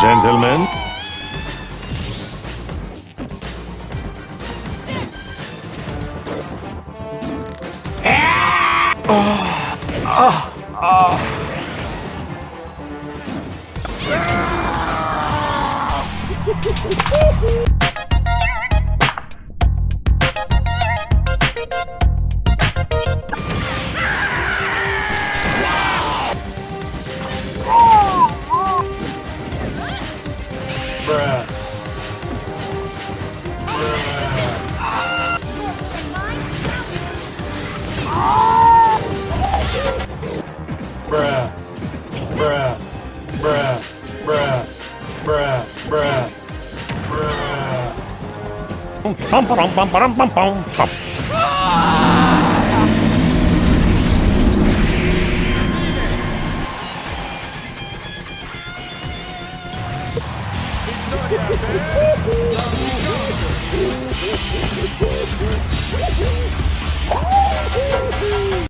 Gentlemen, Bruh. Bruh. Bruh. Bruh. Bruh. Bruh. Bruh. pum pum pum pum pum pum. Woo!